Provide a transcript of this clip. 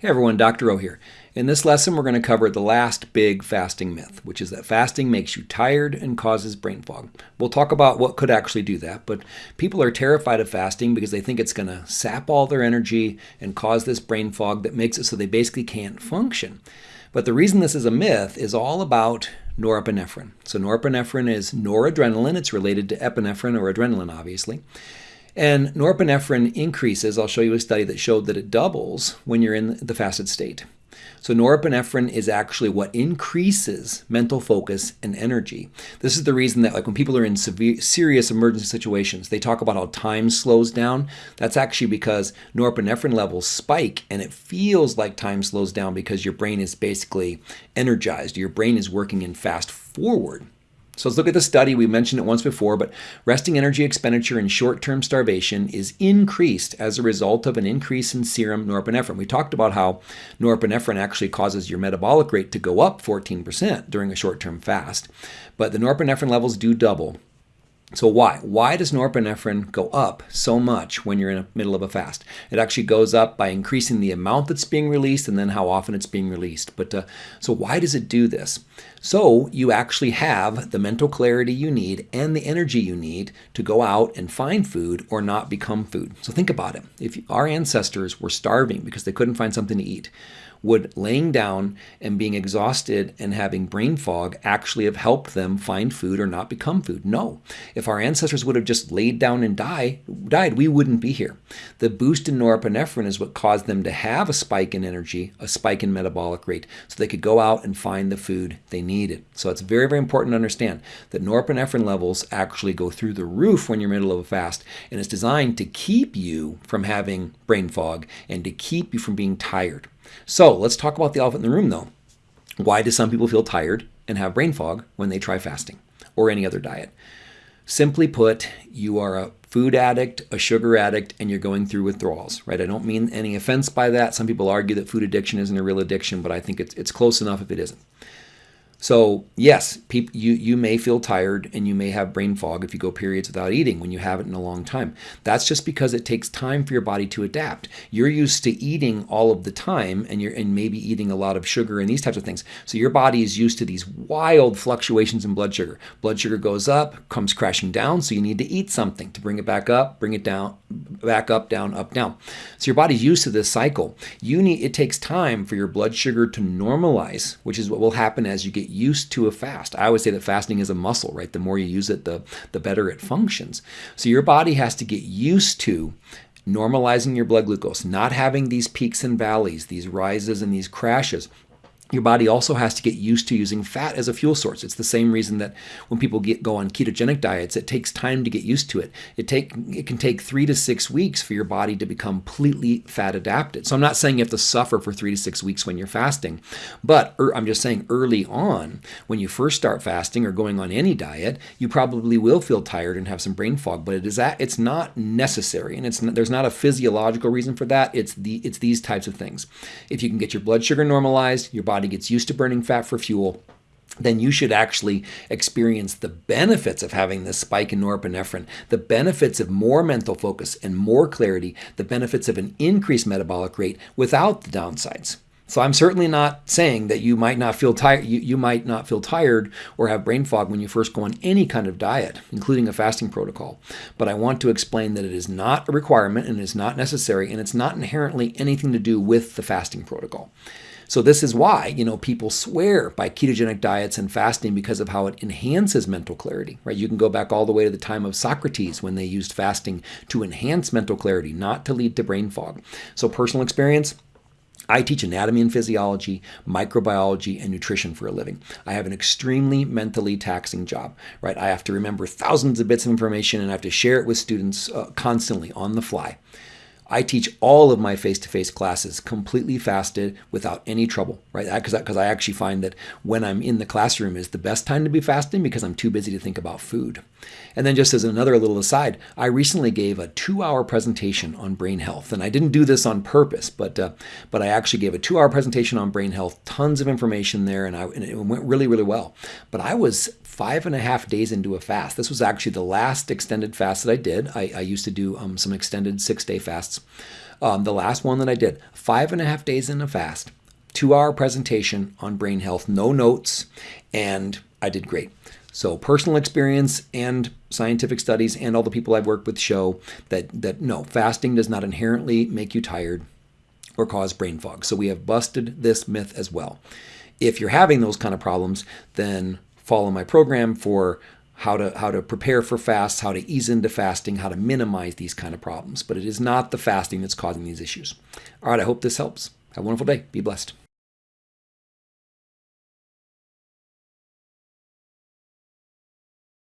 Hey everyone, Dr. O here. In this lesson, we're going to cover the last big fasting myth, which is that fasting makes you tired and causes brain fog. We'll talk about what could actually do that, but people are terrified of fasting because they think it's going to sap all their energy and cause this brain fog that makes it so they basically can't function. But the reason this is a myth is all about norepinephrine. So norepinephrine is noradrenaline. It's related to epinephrine or adrenaline, obviously. And norepinephrine increases. I'll show you a study that showed that it doubles when you're in the fasted state. So norepinephrine is actually what increases mental focus and energy. This is the reason that like when people are in severe serious emergency situations, they talk about how time slows down. That's actually because norepinephrine levels spike and it feels like time slows down because your brain is basically energized. Your brain is working in fast forward. So let's look at the study. We mentioned it once before, but resting energy expenditure in short-term starvation is increased as a result of an increase in serum norepinephrine. We talked about how norepinephrine actually causes your metabolic rate to go up 14% during a short-term fast, but the norepinephrine levels do double so why? Why does norepinephrine go up so much when you're in the middle of a fast? It actually goes up by increasing the amount that's being released and then how often it's being released. But uh, so why does it do this? So you actually have the mental clarity you need and the energy you need to go out and find food or not become food. So think about it. If our ancestors were starving because they couldn't find something to eat, would laying down and being exhausted and having brain fog actually have helped them find food or not become food? No. If our ancestors would have just laid down and die, died, we wouldn't be here. The boost in norepinephrine is what caused them to have a spike in energy, a spike in metabolic rate, so they could go out and find the food they needed. So it's very, very important to understand that norepinephrine levels actually go through the roof when you're in the middle of a fast, and it's designed to keep you from having brain fog and to keep you from being tired. So let's talk about the elephant in the room though. Why do some people feel tired and have brain fog when they try fasting or any other diet? Simply put, you are a food addict, a sugar addict, and you're going through withdrawals, right? I don't mean any offense by that. Some people argue that food addiction isn't a real addiction, but I think it's, it's close enough if it isn't. So yes, you, you may feel tired and you may have brain fog if you go periods without eating when you haven't in a long time. That's just because it takes time for your body to adapt. You're used to eating all of the time and you're and maybe eating a lot of sugar and these types of things. So your body is used to these wild fluctuations in blood sugar. Blood sugar goes up, comes crashing down, so you need to eat something to bring it back up, bring it down, back up, down, up, down. So your body's used to this cycle. You need it takes time for your blood sugar to normalize, which is what will happen as you get used to a fast. I always say that fasting is a muscle, right? The more you use it, the, the better it functions. So your body has to get used to normalizing your blood glucose, not having these peaks and valleys, these rises and these crashes your body also has to get used to using fat as a fuel source. It's the same reason that when people get, go on ketogenic diets, it takes time to get used to it. It take it can take three to six weeks for your body to become completely fat adapted. So I'm not saying you have to suffer for three to six weeks when you're fasting, but er, I'm just saying early on, when you first start fasting or going on any diet, you probably will feel tired and have some brain fog. But it is that it's not necessary, and it's there's not a physiological reason for that. It's the it's these types of things. If you can get your blood sugar normalized, your body body gets used to burning fat for fuel, then you should actually experience the benefits of having this spike in norepinephrine, the benefits of more mental focus and more clarity, the benefits of an increased metabolic rate without the downsides. So I'm certainly not saying that you might not feel tired you, you might not feel tired or have brain fog when you first go on any kind of diet, including a fasting protocol. But I want to explain that it is not a requirement and it is not necessary and it's not inherently anything to do with the fasting protocol. So this is why, you know, people swear by ketogenic diets and fasting because of how it enhances mental clarity, right? You can go back all the way to the time of Socrates when they used fasting to enhance mental clarity, not to lead to brain fog. So personal experience, I teach anatomy and physiology, microbiology, and nutrition for a living. I have an extremely mentally taxing job, right? I have to remember thousands of bits of information and I have to share it with students uh, constantly on the fly. I teach all of my face-to-face classes completely fasted without any trouble, right? Because because I, actually find that when I'm in the classroom is the best time to be fasting because I'm too busy to think about food. And then just as another little aside, I recently gave a two-hour presentation on brain health, and I didn't do this on purpose, but uh, but I actually gave a two-hour presentation on brain health, tons of information there, and, I, and it went really really well. But I was five and a half days into a fast. This was actually the last extended fast that I did. I, I used to do um, some extended six-day fasts. Um, the last one that I did, five and a half days in a fast, two hour presentation on brain health, no notes, and I did great. So personal experience and scientific studies and all the people I've worked with show that that no, fasting does not inherently make you tired or cause brain fog. So we have busted this myth as well. If you're having those kind of problems, then follow my program for how to how to prepare for fasts, how to ease into fasting, how to minimize these kind of problems. But it is not the fasting that's causing these issues. All right, I hope this helps. Have a wonderful day. Be blessed.